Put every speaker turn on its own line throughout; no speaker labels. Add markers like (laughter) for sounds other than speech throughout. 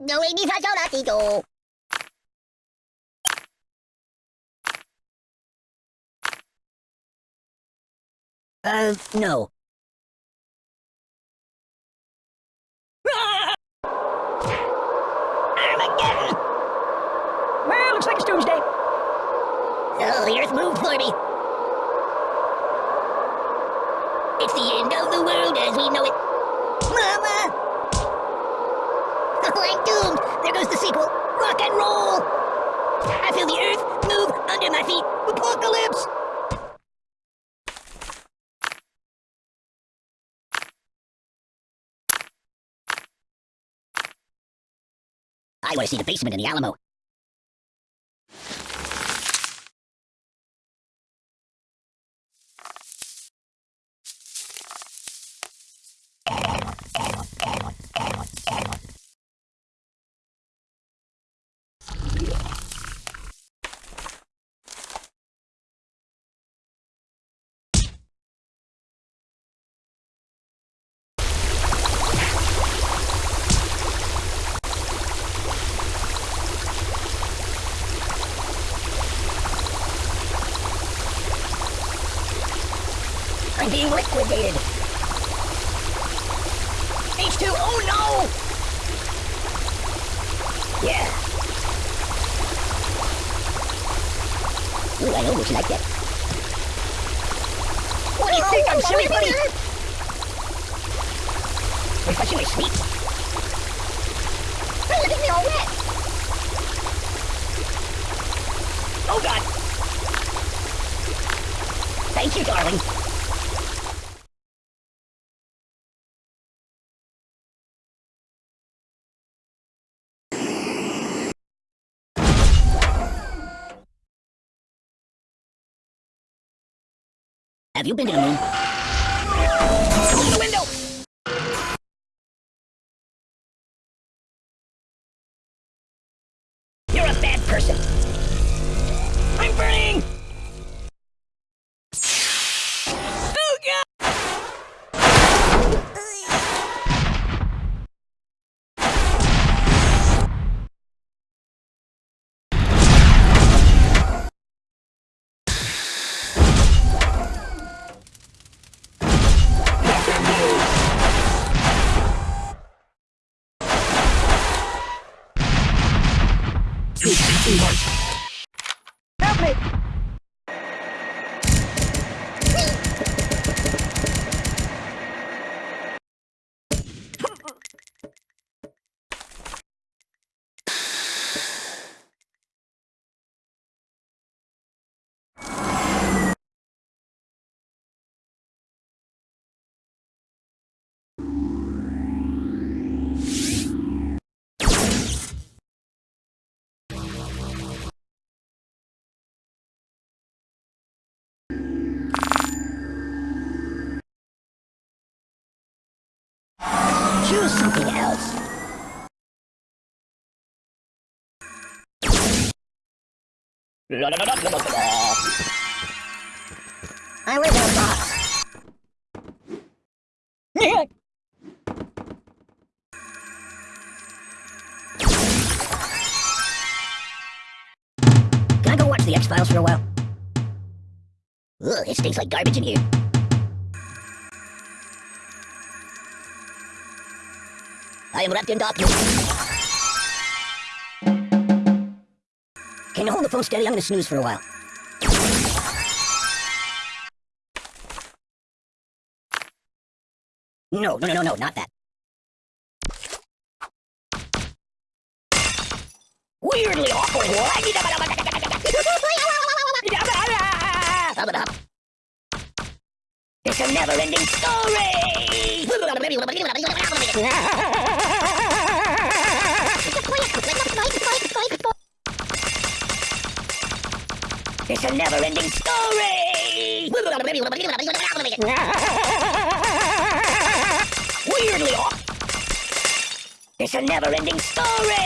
no we need to 노인이 사줘라 띠도
Uh, no.
Armageddon!
Well, looks like it's Doomsday.
So the Earth moved for me. It's the end of the world as we know it. Mama! I'm doomed. There goes the sequel. Rock and roll. I feel the earth move under my feet. Apocalypse! I want to see the basement in the Alamo. I'm being liquidated. H2, oh no! Yeah. Ooh, I almost like that. What do you think? I'm silly, buddy! Refreshingly sweet. Hey, look at me all wet! Oh god! Thank you, darling. Have you been to the moon? Through the window! 就
连对
外 something else. I live in a box. Can I go watch the X-Files for a while? Ugh, it stinks like garbage in here. I am wrapped in darkness. Can you hold the phone steady? I'm gonna snooze for a while. No, no, no, no, no, not that. Weirdly awkward. (laughs) It's a never-ending story. It's a never-ending story. Weirdly off. It's a never-ending story.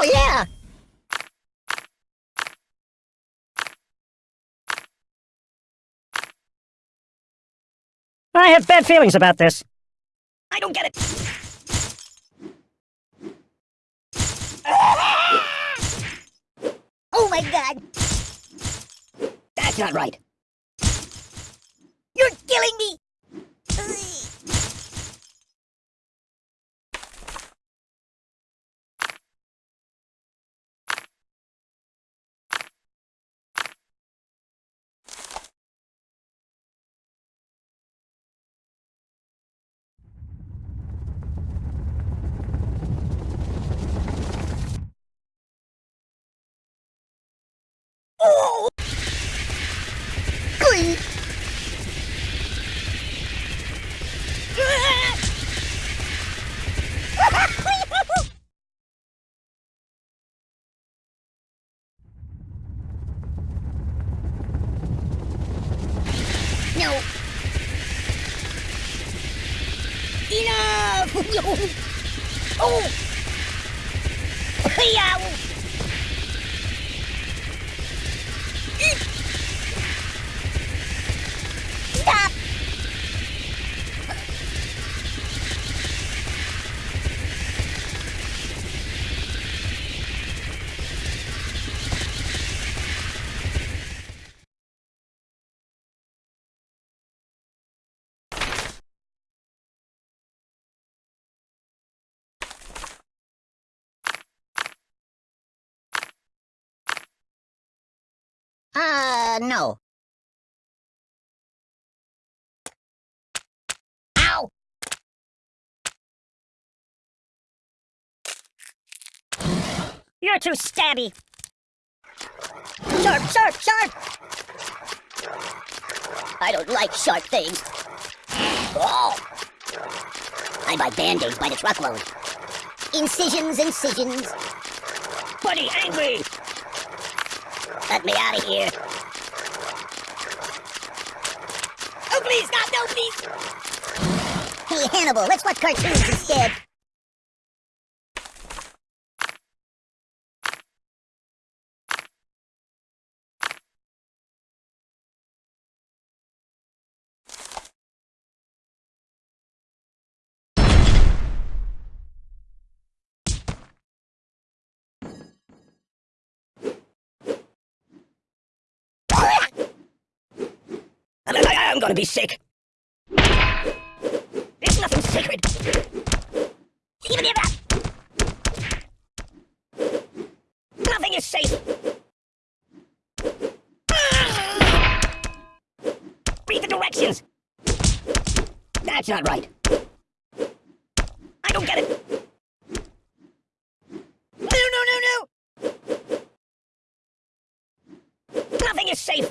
Oh, yeah!
I have bad feelings about this.
I don't get it. Oh my god!
That's not right.
You're killing me! Oh! Glee! Uh, no. Ow!
You're too stabby.
Sharp, sharp, sharp! I don't like sharp things. Oh! I buy band-aids by the truckload. Incisions, incisions.
Buddy, angry!
Let me out of here. Oh, please, God, no, please! Hey, Hannibal, let's watch cartoons instead.
I'm gonna be sick. There's nothing sacred.
Even if.
Nothing is safe. Read the directions. That's not right. I don't get it.
No, no, no, no!
Nothing is safe.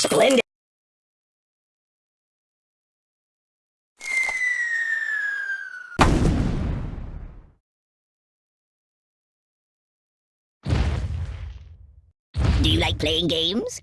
Splendid.
Do you like playing games?